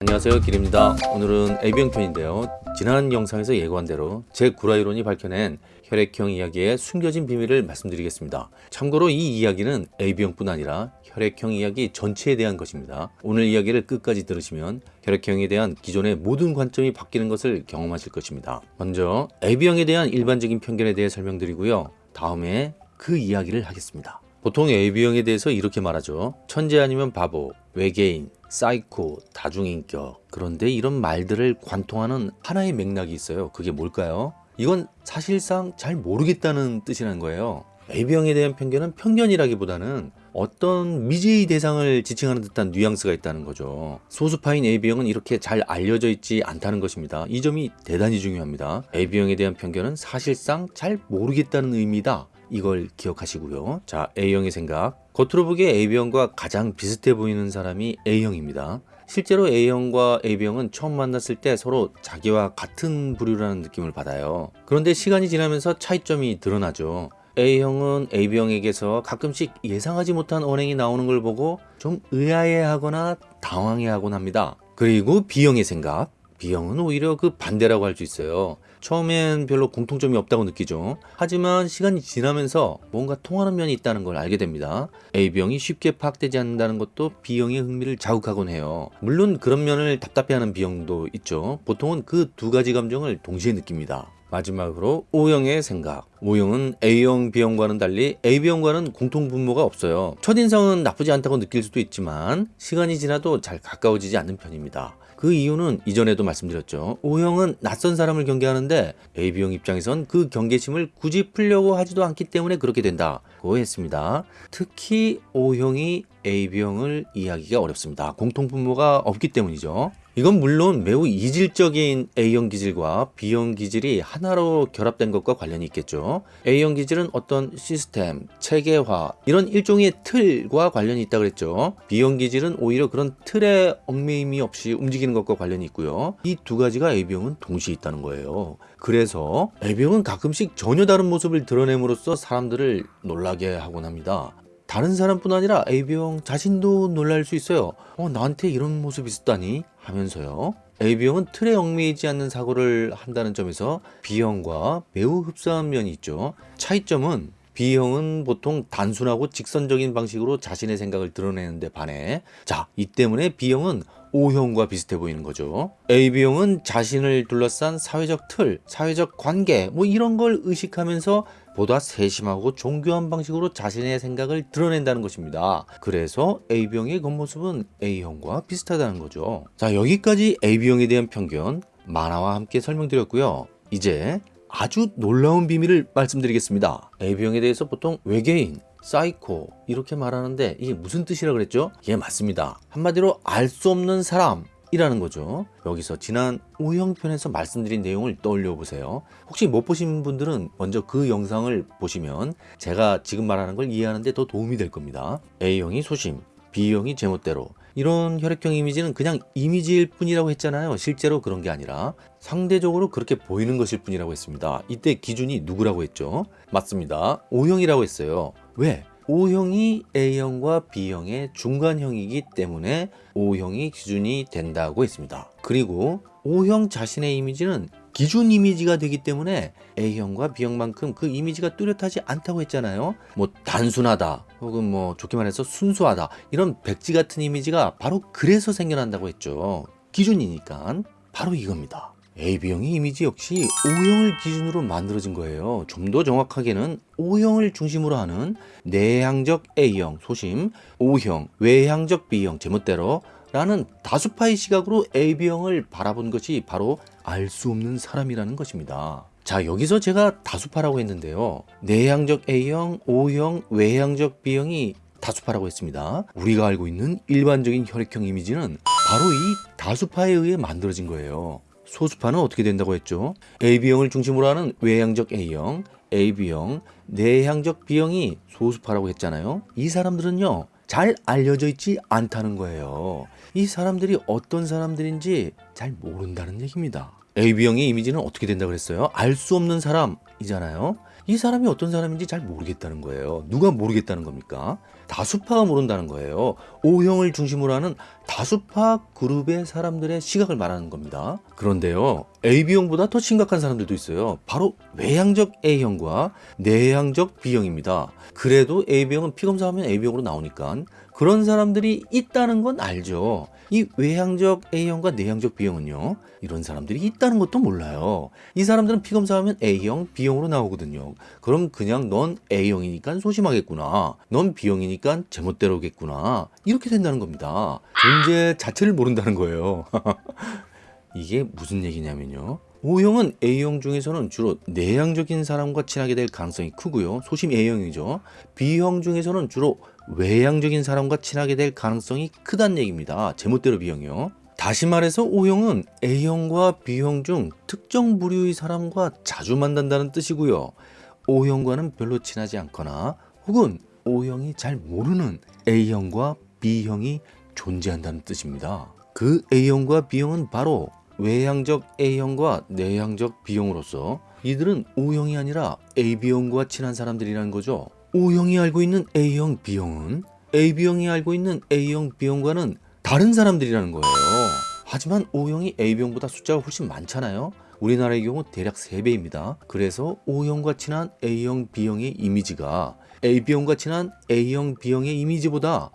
안녕하세요 길입니다. 오늘은 AB형 편인데요. 지난 영상에서 예고한 대로 제 구라이론이 밝혀낸 혈액형 이야기의 숨겨진 비밀을 말씀드리겠습니다. 참고로 이 이야기는 AB형뿐 아니라 혈액형 이야기 전체에 대한 것입니다. 오늘 이야기를 끝까지 들으시면 혈액형에 대한 기존의 모든 관점이 바뀌는 것을 경험하실 것입니다. 먼저 AB형에 대한 일반적인 편견에 대해 설명드리고요. 다음에 그 이야기를 하겠습니다. 보통 AB형에 대해서 이렇게 말하죠. 천재 아니면 바보, 외계인, 사이코, 다중인격. 그런데 이런 말들을 관통하는 하나의 맥락이 있어요. 그게 뭘까요? 이건 사실상 잘 모르겠다는 뜻이라는 거예요. AB형에 대한 편견은 편견이라기보다는 어떤 미지의 대상을 지칭하는 듯한 뉘앙스가 있다는 거죠. 소수파인 AB형은 이렇게 잘 알려져 있지 않다는 것입니다. 이 점이 대단히 중요합니다. AB형에 대한 편견은 사실상 잘 모르겠다는 의미다. 이걸 기억하시고요. 자, A형의 생각. 겉으로 보기에 AB형과 가장 비슷해 보이는 사람이 A형입니다. 실제로 A형과 AB형은 처음 만났을 때 서로 자기와 같은 부류라는 느낌을 받아요. 그런데 시간이 지나면서 차이점이 드러나죠. A형은 AB형에게서 가끔씩 예상하지 못한 언행이 나오는 걸 보고 좀 의아해하거나 당황해하곤 합니다. 그리고 B형의 생각. B형은 오히려 그 반대라고 할 수 있어요. 처음엔 별로 공통점이 없다고 느끼죠. 하지만 시간이 지나면서 뭔가 통하는 면이 있다는 걸 알게 됩니다. A병이 쉽게 파악되지 않는다는 것도 B형의 흥미를 자극하곤 해요. 물론 그런 면을 답답해하는 B형도 있죠. 보통은 그 두 가지 감정을 동시에 느낍니다. 마지막으로 O형의 생각. O형은 A형, B형과는 달리 AB형과는 공통 분모가 없어요. 첫인상은 나쁘지 않다고 느낄 수도 있지만 시간이 지나도 잘 가까워지지 않는 편입니다. 그 이유는 이전에도 말씀드렸죠. O형은 낯선 사람을 경계하는데 AB형 입장에선 그 경계심을 굳이 풀려고 하지도 않기 때문에 그렇게 된다고 했습니다. 특히 O형이 AB형을 이해하기가 어렵습니다. 공통 분모가 없기 때문이죠. 이건 물론 매우 이질적인 A형 기질과 B형 기질이 하나로 결합된 것과 관련이 있겠죠. A형 기질은 어떤 시스템, 체계화 이런 일종의 틀과 관련이 있다고 그랬죠. B형 기질은 오히려 그런 틀에 얽매임이 없이 움직이는 것과 관련이 있고요. 이 두 가지가 A형은 동시에 있다는 거예요. 그래서 A형은 가끔씩 전혀 다른 모습을 드러냄으로써 사람들을 놀라게 하곤 합니다. 다른 사람뿐 아니라 A병 자신도 놀랄 수 있어요. 어, 나한테 이런 모습이 있었다니 하면서요. A병은 틀에 얽매이지 않는 사고를 한다는 점에서 B형과 매우 흡사한 면이 있죠. 차이점은 B형은 보통 단순하고 직선적인 방식으로 자신의 생각을 드러내는데 반해 자, 이 때문에 B형은 O형과 비슷해 보이는 거죠. AB형은 자신을 둘러싼 사회적 틀, 사회적 관계 뭐 이런 걸 의식하면서 보다 세심하고 정교한 방식으로 자신의 생각을 드러낸다는 것입니다. 그래서 AB형의 겉모습은 A형과 비슷하다는 거죠. 자 여기까지 AB형에 대한 편견 만화와 함께 설명드렸고요. 이제 아주 놀라운 비밀을 말씀드리겠습니다. AB형에 대해서 보통 외계인, 사이코 이렇게 말하는데 이게 무슨 뜻이라 그랬죠? 예 맞습니다. 한마디로 알 수 없는 사람 이라는 거죠. 여기서 지난 O형편에서 말씀드린 내용을 떠올려 보세요. 혹시 못 보신 분들은 먼저 그 영상을 보시면 제가 지금 말하는 걸 이해하는데 더 도움이 될 겁니다. A형이 소심, B형이 제멋대로 이런 혈액형 이미지는 그냥 이미지일 뿐이라고 했잖아요. 실제로 그런 게 아니라 상대적으로 그렇게 보이는 것일 뿐이라고 했습니다. 이때 기준이 누구라고 했죠? 맞습니다. O형이라고 했어요. 왜? O형이 A형과 B형의 중간형이기 때문에 O형이 기준이 된다고 했습니다. 그리고 O형 자신의 이미지는 기준 이미지가 되기 때문에 A형과 B형만큼 그 이미지가 뚜렷하지 않다고 했잖아요. 뭐 단순하다 혹은 뭐 좋게 말해서 순수하다 이런 백지 같은 이미지가 바로 그래서 생겨난다고 했죠. 기준이니까 바로 이겁니다. AB형의 이미지 역시 O형을 기준으로 만들어진 거예요. 좀 더 정확하게는 O형을 중심으로 하는 내향적 A형 소심, O형 외향적 B형 제멋대로 라는 다수파의 시각으로 AB형을 바라본 것이 바로 알 수 없는 사람이라는 것입니다. 자 여기서 제가 다수파라고 했는데요. 내향적 A형, O형, 외향적 B형이 다수파라고 했습니다. 우리가 알고 있는 일반적인 혈액형 이미지는 바로 이 다수파에 의해 만들어진 거예요. 소수파는 어떻게 된다고 했죠? AB형을 중심으로 하는 외향적 A형, AB형, 내향적 B형이 소수파라고 했잖아요. 이 사람들은요. 잘 알려져 있지 않다는 거예요. 이 사람들이 어떤 사람들인지 잘 모른다는 얘기입니다. AB형의 이미지는 어떻게 된다 그랬어요? 알 수 없는 사람이잖아요. 이 사람이 어떤 사람인지 잘 모르겠다는 거예요. 누가 모르겠다는 겁니까? 다수파가 모른다는 거예요. O형을 중심으로 하는 다수파 그룹의 사람들의 시각을 말하는 겁니다. 그런데요, AB형보다 더 심각한 사람들도 있어요. 바로 외향적 A형과 내향적 B형입니다. 그래도 AB형은 피검사하면 AB형으로 나오니까 그런 사람들이 있다는 건 알죠. 이 외향적 A형과 내향적 B형은요, 이런 사람들이 있다는 것도 몰라요. 이 사람들은 피 검사하면 A형, B형으로 나오거든요. 그럼 그냥 넌 A형이니까 소심하겠구나. 넌 B형이니까 제멋대로겠구나. 이렇게 된다는 겁니다. 존재 자체를 모른다는 거예요. 이게 무슨 얘기냐면요. O형은 A형 중에서는 주로 내향적인 사람과 친하게 될 가능성이 크고요. 소심 A형이죠. B형 중에서는 주로 외향적인 사람과 친하게 될 가능성이 크다는 얘기입니다. 제멋대로 B형이요. 다시 말해서 O형은 A형과 B형 중 특정 부류의 사람과 자주 만난다는 뜻이고요. O형과는 별로 친하지 않거나 혹은 O형이 잘 모르는 A형과 B형이 존재한다는 뜻입니다. 그 A형과 B형은 바로 외향적 A형과 내향적 B형으로서 이들은 O형이 아니라 AB형과 친한 사람들이라는 거죠. O형이 알고 있는 A형, B형은 AB형이 알고 있는 A형, B형과는 다른 사람들이라는 거예요. 하지만 O형이 AB형보다 숫자가 훨씬 많잖아요. 우리나라의 경우 대략 3배입니다. 그래서 O형과 친한 A형, B형의 이미지가 AB형과 친한 A형, B형의 이미지보다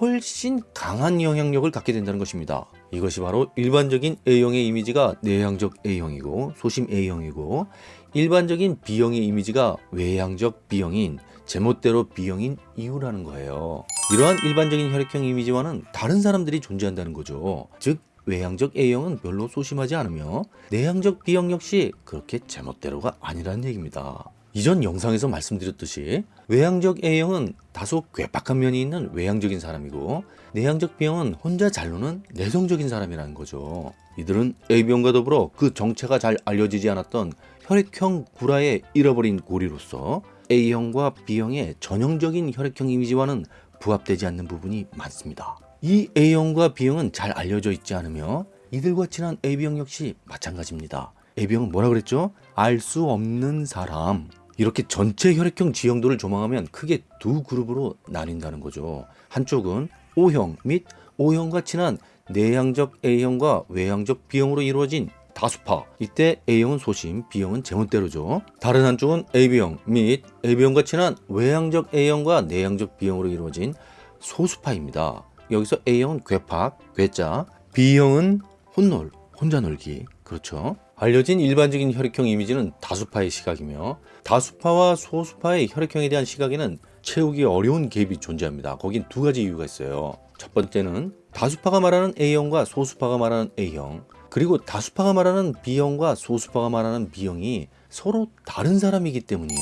훨씬 강한 영향력을 갖게 된다는 것입니다. 이것이 바로 일반적인 A형의 이미지가 내향적 A형이고 소심 A형이고 일반적인 B형의 이미지가 외향적 B형인 제멋대로 B형인 이유라는 거예요. 이러한 일반적인 혈액형 이미지와는 다른 사람들이 존재한다는 거죠. 즉 외향적 A형은 별로 소심하지 않으며 내향적 B형 역시 그렇게 제멋대로가 아니라는 얘기입니다. 이전 영상에서 말씀드렸듯이 외향적 A형은 다소 괴팍한 면이 있는 외향적인 사람이고 내향적 B형은 혼자 잘 노는 내성적인 사람이라는 거죠. 이들은 A형과 더불어 그 정체가 잘 알려지지 않았던 혈액형 구라에 잃어버린 고리로서 A형과 B형의 전형적인 혈액형 이미지와는 부합되지 않는 부분이 많습니다. 이 A형과 B형은 잘 알려져 있지 않으며 이들과 친한 AB형 역시 마찬가지입니다. AB형은 뭐라 그랬죠? 알 수 없는 사람. 이렇게 전체 혈액형 지형도를 조망하면 크게 두 그룹으로 나뉜다는 거죠. 한쪽은 O형 및 O형과 친한 내향적 A형과 외향적 B형으로 이루어진 다수파. 이때 A형은 소심, B형은 제멋대로죠. 다른 한쪽은 AB형 및 AB형과 친한 외향적 A형과 내향적 B형으로 이루어진 소수파입니다. 여기서 A형은 괴팍, 괴짜, B형은 혼놀, 혼자 놀기. 그렇죠. 알려진 일반적인 혈액형 이미지는 다수파의 시각이며 다수파와 소수파의 혈액형에 대한 시각에는 채우기 어려운 갭이 존재합니다. 거긴 두 가지 이유가 있어요. 첫 번째는 다수파가 말하는 A형과 소수파가 말하는 A형 그리고 다수파가 말하는 B형과 소수파가 말하는 B형이 서로 다른 사람이기 때문이에요.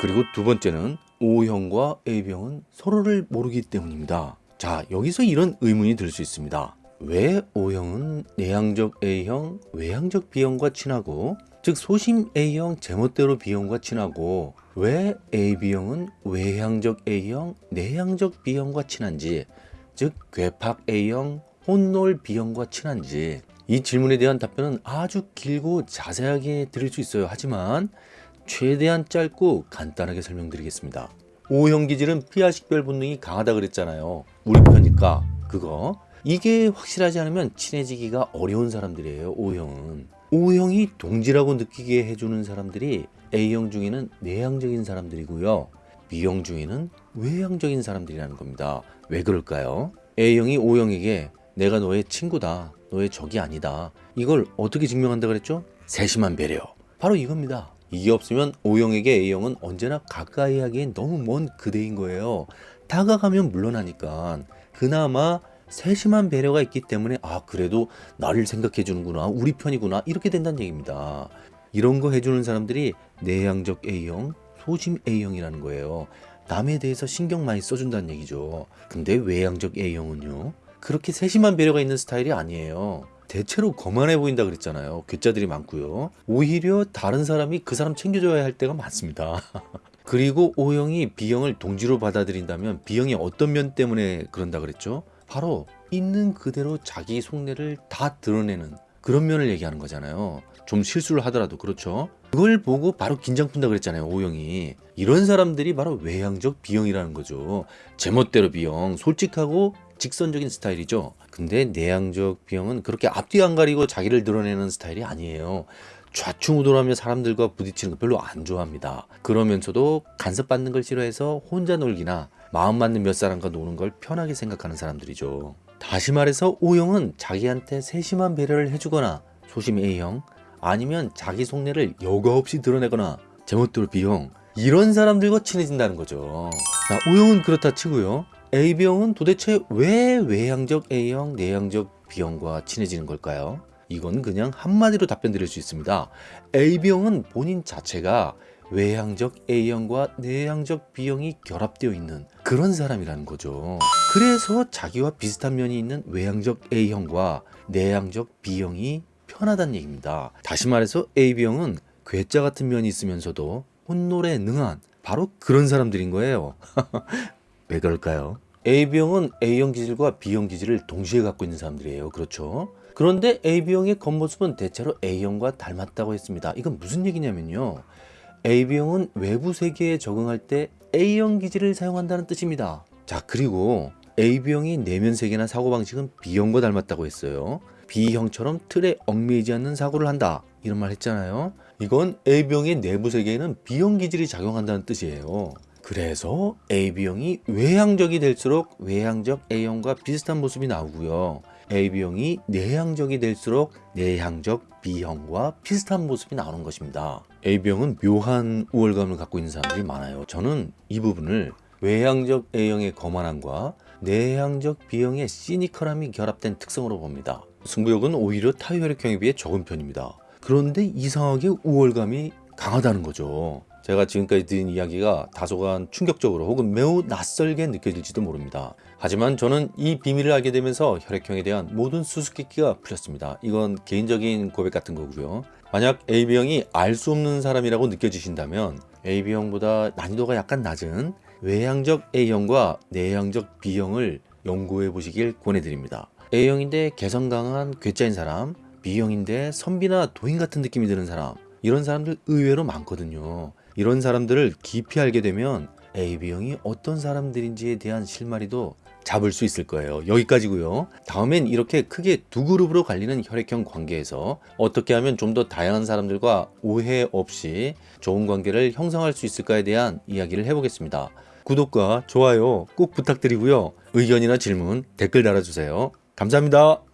그리고 두 번째는 O형과 A형은 서로를 모르기 때문입니다. 자, 여기서 이런 의문이 들 수 있습니다. 왜 O형은 내향적 A형, 외향적 B형과 친하고 즉 소심 A형, 제멋대로 B형과 친하고 왜 AB형은 외향적 A형, 내향적 B형과 친한지 즉 괴팍 A형, 혼놀 B형과 친한지 이 질문에 대한 답변은 아주 길고 자세하게 드릴 수 있어요. 하지만 최대한 짧고 간단하게 설명드리겠습니다. O형 기질은 피하 식별 본능이 강하다 그랬잖아요. 우리 편일까? 그거 이게 확실하지 않으면 친해지기가 어려운 사람들이에요. O형은 O형이 동지라고 느끼게 해주는 사람들이 A형 중에는 내향적인 사람들이고요. B형 중에는 외향적인 사람들이라는 겁니다. 왜 그럴까요? A형이 O형에게 내가 너의 친구다. 너의 적이 아니다. 이걸 어떻게 증명한다 그랬죠? 세심한 배려. 바로 이겁니다. 이게 없으면 O형에게 A형은 언제나 가까이 하기엔 너무 먼 그대인 거예요. 다가가면 물러나니까 그나마 세심한 배려가 있기 때문에 아 그래도 나를 생각해 주는구나 우리 편이구나 이렇게 된다는 얘기입니다. 이런 거 해주는 사람들이 내향적 A형, 소심 A형이라는 거예요. 남에 대해서 신경 많이 써준다는 얘기죠. 근데 외향적 A형은요 그렇게 세심한 배려가 있는 스타일이 아니에요. 대체로 거만해 보인다 그랬잖아요. 괴짜들이 많고요. 오히려 다른 사람이 그 사람 챙겨줘야 할 때가 많습니다. 그리고 O형이 B형을 동지로 받아들인다면 B형이 어떤 면 때문에 그런다 그랬죠? 바로 있는 그대로 자기 속내를 다 드러내는 그런 면을 얘기하는 거잖아요. 좀 실수를 하더라도 그렇죠. 그걸 보고 바로 긴장 푼다 그랬잖아요. 오형이 이런 사람들이 바로 외향적 B형이라는 거죠. 제멋대로 B형, 솔직하고 직선적인 스타일이죠. 근데 내향적 B형은 그렇게 앞뒤 안 가리고 자기를 드러내는 스타일이 아니에요. 좌충우돌하며 사람들과 부딪히는 거 별로 안 좋아합니다. 그러면서도 간섭받는 걸 싫어해서 혼자 놀기나 마음 맞는 몇 사람과 노는 걸 편하게 생각하는 사람들이죠. 다시 말해서 O형은 자기한테 세심한 배려를 해주거나 소심 A형 아니면 자기 속내를 여과 없이 드러내거나 제멋대로 B형 이런 사람들과 친해진다는 거죠. 자, O형은 그렇다 치고요. AB형은 도대체 왜 외향적 A형, 내향적 B형과 친해지는 걸까요? 이건 그냥 한마디로 답변 드릴 수 있습니다. AB형은 본인 자체가 외향적 A형과 내향적 B형이 결합되어 있는 그런 사람이라는 거죠. 그래서 자기와 비슷한 면이 있는 외향적 A형과 내향적 B형이 편하다는 얘기입니다. 다시 말해서 AB형은 괴짜 같은 면이 있으면서도 혼놀에 능한 바로 그런 사람들인 거예요. 왜 그럴까요? AB형은 A형 기질과 B형 기질을 동시에 갖고 있는 사람들이에요. 그렇죠? 그런데 AB형의 겉모습은 대체로 A형과 닮았다고 했습니다. 이건 무슨 얘기냐면요. AB형은 외부 세계에 적응할 때 A형 기질을 사용한다는 뜻입니다. 자, 그리고 AB형이 내면 세계나 사고방식은 B형과 닮았다고 했어요. B형처럼 틀에 얽매이지 않는 사고를 한다. 이런 말 했잖아요. 이건 AB형의 내부 세계에는 B형 기질이 작용한다는 뜻이에요. 그래서 AB형이 외향적이 될수록 외향적 A형과 비슷한 모습이 나오고요. AB형이 내향적이 될수록 내향적 B형과 비슷한 모습이 나오는 것입니다. AB형은 묘한 우월감을 갖고 있는 사람들이 많아요. 저는 이 부분을 외향적 A형의 거만함과 내향적 B형의 시니컬함이 결합된 특성으로 봅니다. 승부욕은 오히려 타혈액형에 비해 적은 편입니다. 그런데 이상하게 우월감이 강하다는 거죠. 제가 지금까지 드린 이야기가 다소간 충격적으로 혹은 매우 낯설게 느껴질지도 모릅니다. 하지만 저는 이 비밀을 알게 되면서 혈액형에 대한 모든 수수께끼가 풀렸습니다. 이건 개인적인 고백 같은 거고요. 만약 AB형이 알 수 없는 사람이라고 느껴지신다면 AB형보다 난이도가 약간 낮은 외향적 A형과 내향적 B형을 연구해 보시길 권해드립니다. A형인데 개성 강한 괴짜인 사람, B형인데 선비나 도인 같은 느낌이 드는 사람 이런 사람들 의외로 많거든요. 이런 사람들을 깊이 알게 되면 AB형이 어떤 사람들인지에 대한 실마리도 잡을 수 있을 거예요. 여기까지고요. 다음엔 이렇게 크게 두 그룹으로 갈리는 혈액형 관계에서 어떻게 하면 좀 더 다양한 사람들과 오해 없이 좋은 관계를 형성할 수 있을까에 대한 이야기를 해보겠습니다. 구독과 좋아요 꼭 부탁드리고요. 의견이나 질문 댓글 달아주세요. 감사합니다.